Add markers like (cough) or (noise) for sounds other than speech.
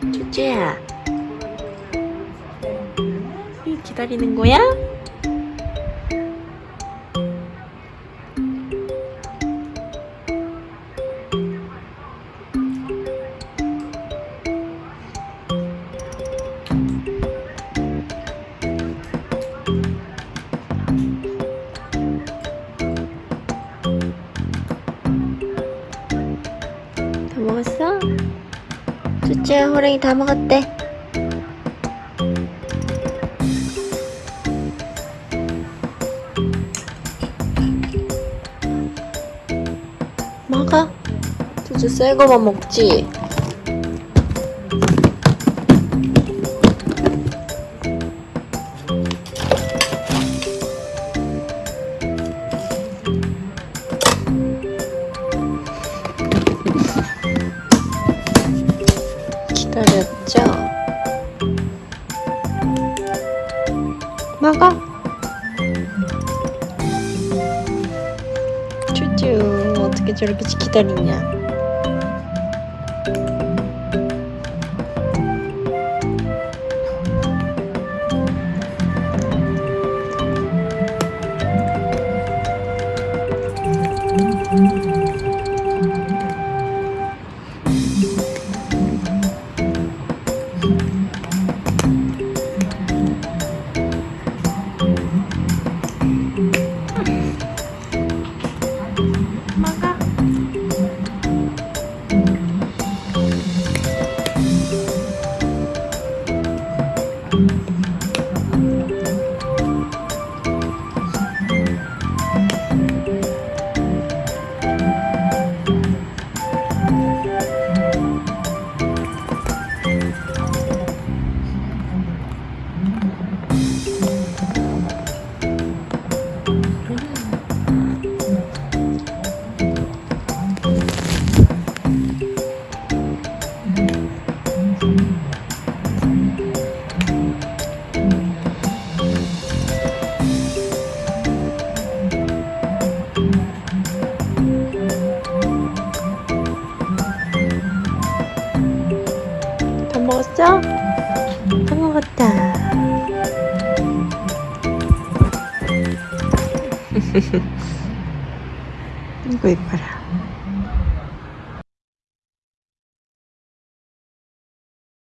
쭈쭈야 기다리는 거야? 다 먹었어? 쭈쭈야 호랑이 다 먹었대. 먹어. 쭈쭈 새 거만 먹지 먹어. 쭈쭈 어떻게 저렇게 기다리냐. 먹어 먹었어? 다 먹었다 (laughs) 이거 이뻐라